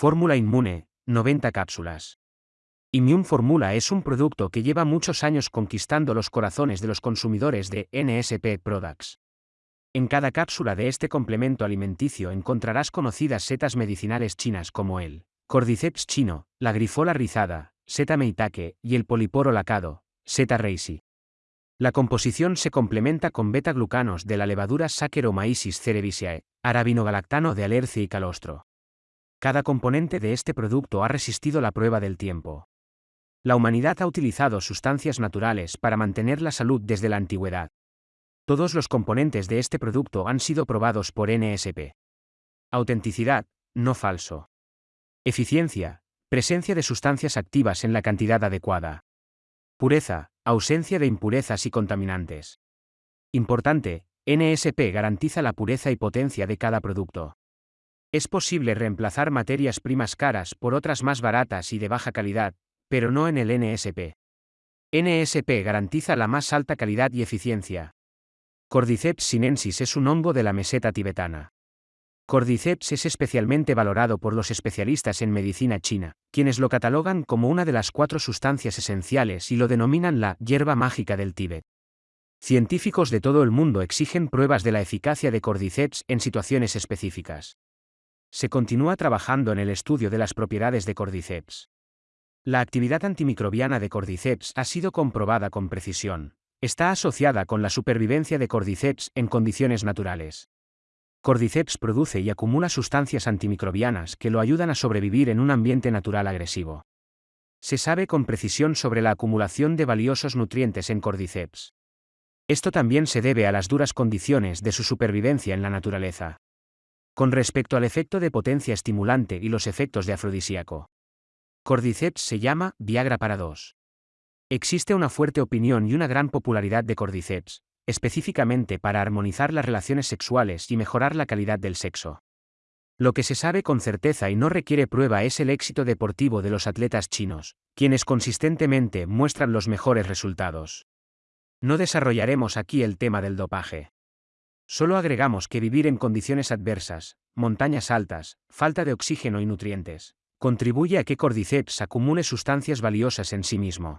Fórmula Inmune, 90 cápsulas. Immune Formula es un producto que lleva muchos años conquistando los corazones de los consumidores de NSP Products. En cada cápsula de este complemento alimenticio encontrarás conocidas setas medicinales chinas como el Cordyceps chino, la grifola rizada, seta meitake y el poliporo lacado, seta reisi. La composición se complementa con beta-glucanos de la levadura Saccharomyces cerevisiae, arabinogalactano de alerce y calostro. Cada componente de este producto ha resistido la prueba del tiempo. La humanidad ha utilizado sustancias naturales para mantener la salud desde la antigüedad. Todos los componentes de este producto han sido probados por NSP. Autenticidad, no falso. Eficiencia, presencia de sustancias activas en la cantidad adecuada. Pureza, ausencia de impurezas y contaminantes. Importante, NSP garantiza la pureza y potencia de cada producto. Es posible reemplazar materias primas caras por otras más baratas y de baja calidad, pero no en el NSP. NSP garantiza la más alta calidad y eficiencia. Cordyceps sinensis es un hongo de la meseta tibetana. Cordyceps es especialmente valorado por los especialistas en medicina china, quienes lo catalogan como una de las cuatro sustancias esenciales y lo denominan la hierba mágica del Tíbet. Científicos de todo el mundo exigen pruebas de la eficacia de Cordyceps en situaciones específicas. Se continúa trabajando en el estudio de las propiedades de Cordyceps. La actividad antimicrobiana de Cordyceps ha sido comprobada con precisión. Está asociada con la supervivencia de Cordyceps en condiciones naturales. Cordyceps produce y acumula sustancias antimicrobianas que lo ayudan a sobrevivir en un ambiente natural agresivo. Se sabe con precisión sobre la acumulación de valiosos nutrientes en Cordyceps. Esto también se debe a las duras condiciones de su supervivencia en la naturaleza. Con respecto al efecto de potencia estimulante y los efectos de afrodisíaco. Cordyceps se llama Viagra para dos. Existe una fuerte opinión y una gran popularidad de Cordyceps, específicamente para armonizar las relaciones sexuales y mejorar la calidad del sexo. Lo que se sabe con certeza y no requiere prueba es el éxito deportivo de los atletas chinos, quienes consistentemente muestran los mejores resultados. No desarrollaremos aquí el tema del dopaje. Solo agregamos que vivir en condiciones adversas, montañas altas, falta de oxígeno y nutrientes, contribuye a que Cordyceps acumule sustancias valiosas en sí mismo.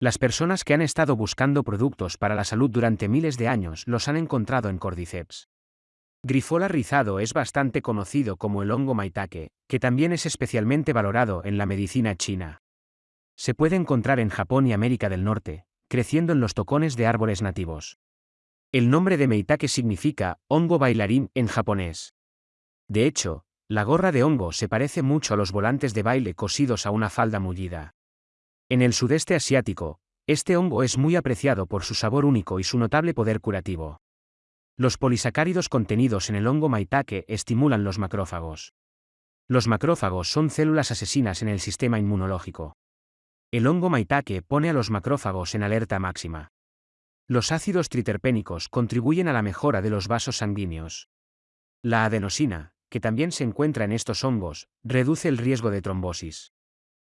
Las personas que han estado buscando productos para la salud durante miles de años los han encontrado en Cordyceps. Grifola rizado es bastante conocido como el hongo maitake, que también es especialmente valorado en la medicina china. Se puede encontrar en Japón y América del Norte, creciendo en los tocones de árboles nativos. El nombre de Meitake significa hongo bailarín en japonés. De hecho, la gorra de hongo se parece mucho a los volantes de baile cosidos a una falda mullida. En el sudeste asiático, este hongo es muy apreciado por su sabor único y su notable poder curativo. Los polisacáridos contenidos en el hongo maitake estimulan los macrófagos. Los macrófagos son células asesinas en el sistema inmunológico. El hongo maitake pone a los macrófagos en alerta máxima. Los ácidos triterpénicos contribuyen a la mejora de los vasos sanguíneos. La adenosina, que también se encuentra en estos hongos, reduce el riesgo de trombosis.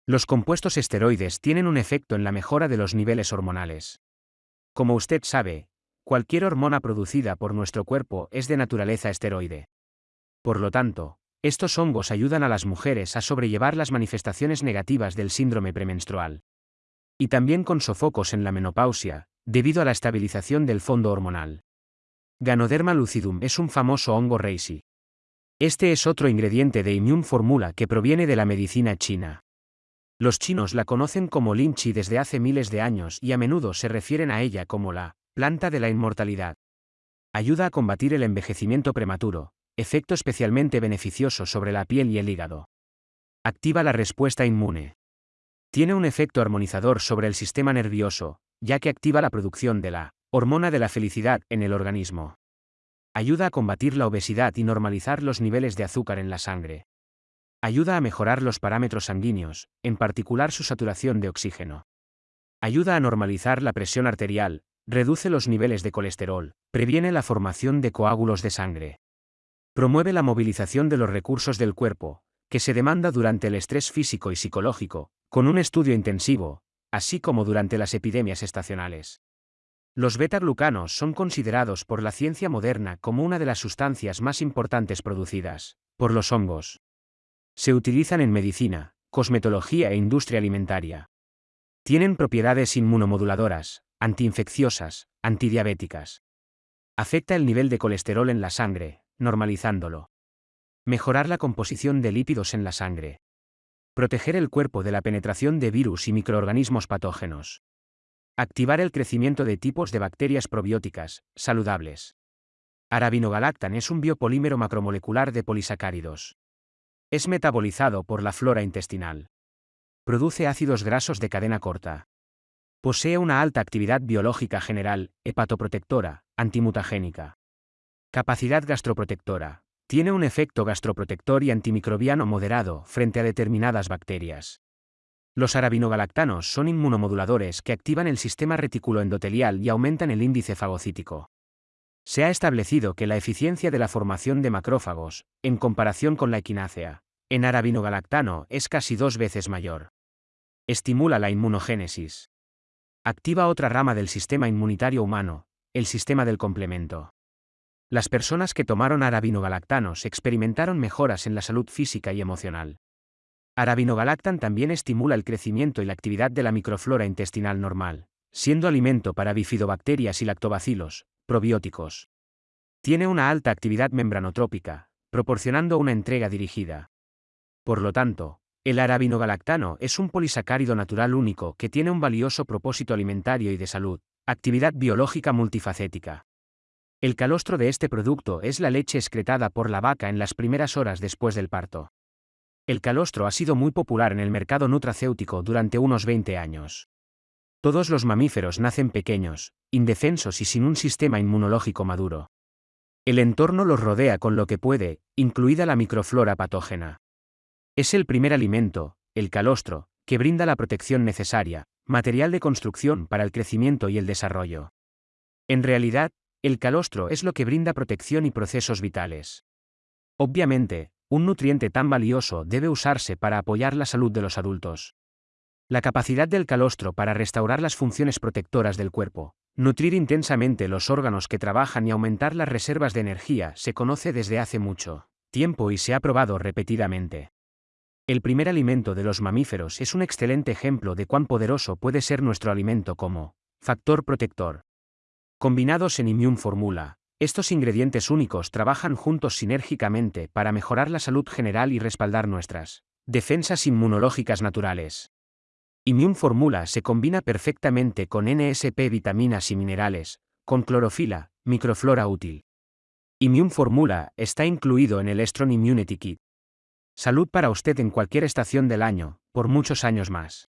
Los compuestos esteroides tienen un efecto en la mejora de los niveles hormonales. Como usted sabe, cualquier hormona producida por nuestro cuerpo es de naturaleza esteroide. Por lo tanto, estos hongos ayudan a las mujeres a sobrellevar las manifestaciones negativas del síndrome premenstrual. Y también con sofocos en la menopausia, debido a la estabilización del fondo hormonal. Ganoderma lucidum es un famoso hongo reishi. Este es otro ingrediente de Immune Formula que proviene de la medicina china. Los chinos la conocen como linchi desde hace miles de años y a menudo se refieren a ella como la planta de la inmortalidad. Ayuda a combatir el envejecimiento prematuro, efecto especialmente beneficioso sobre la piel y el hígado. Activa la respuesta inmune. Tiene un efecto armonizador sobre el sistema nervioso, ya que activa la producción de la hormona de la felicidad en el organismo. Ayuda a combatir la obesidad y normalizar los niveles de azúcar en la sangre. Ayuda a mejorar los parámetros sanguíneos, en particular su saturación de oxígeno. Ayuda a normalizar la presión arterial, reduce los niveles de colesterol, previene la formación de coágulos de sangre. Promueve la movilización de los recursos del cuerpo, que se demanda durante el estrés físico y psicológico, con un estudio intensivo, así como durante las epidemias estacionales. Los beta-glucanos son considerados por la ciencia moderna como una de las sustancias más importantes producidas por los hongos. Se utilizan en medicina, cosmetología e industria alimentaria. Tienen propiedades inmunomoduladoras, antiinfecciosas, antidiabéticas. Afecta el nivel de colesterol en la sangre, normalizándolo. Mejorar la composición de lípidos en la sangre. Proteger el cuerpo de la penetración de virus y microorganismos patógenos. Activar el crecimiento de tipos de bacterias probióticas, saludables. Arabinogalactan es un biopolímero macromolecular de polisacáridos. Es metabolizado por la flora intestinal. Produce ácidos grasos de cadena corta. Posee una alta actividad biológica general, hepatoprotectora, antimutagénica. Capacidad gastroprotectora. Tiene un efecto gastroprotector y antimicrobiano moderado frente a determinadas bacterias. Los arabinogalactanos son inmunomoduladores que activan el sistema reticuloendotelial y aumentan el índice fagocítico. Se ha establecido que la eficiencia de la formación de macrófagos, en comparación con la equinácea, en arabinogalactano es casi dos veces mayor. Estimula la inmunogénesis. Activa otra rama del sistema inmunitario humano, el sistema del complemento. Las personas que tomaron arabinogalactanos experimentaron mejoras en la salud física y emocional. Arabinogalactan también estimula el crecimiento y la actividad de la microflora intestinal normal, siendo alimento para bifidobacterias y lactobacilos, probióticos. Tiene una alta actividad membranotrópica, proporcionando una entrega dirigida. Por lo tanto, el arabinogalactano es un polisacárido natural único que tiene un valioso propósito alimentario y de salud, actividad biológica multifacética. El calostro de este producto es la leche excretada por la vaca en las primeras horas después del parto. El calostro ha sido muy popular en el mercado nutracéutico durante unos 20 años. Todos los mamíferos nacen pequeños, indefensos y sin un sistema inmunológico maduro. El entorno los rodea con lo que puede, incluida la microflora patógena. Es el primer alimento, el calostro, que brinda la protección necesaria, material de construcción para el crecimiento y el desarrollo. En realidad, el calostro es lo que brinda protección y procesos vitales. Obviamente, un nutriente tan valioso debe usarse para apoyar la salud de los adultos. La capacidad del calostro para restaurar las funciones protectoras del cuerpo, nutrir intensamente los órganos que trabajan y aumentar las reservas de energía se conoce desde hace mucho tiempo y se ha probado repetidamente. El primer alimento de los mamíferos es un excelente ejemplo de cuán poderoso puede ser nuestro alimento como factor protector. Combinados en Immune Formula, estos ingredientes únicos trabajan juntos sinérgicamente para mejorar la salud general y respaldar nuestras defensas inmunológicas naturales. Immune Formula se combina perfectamente con NSP vitaminas y minerales, con clorofila, microflora útil. Immune Formula está incluido en el Strong Immunity Kit. Salud para usted en cualquier estación del año, por muchos años más.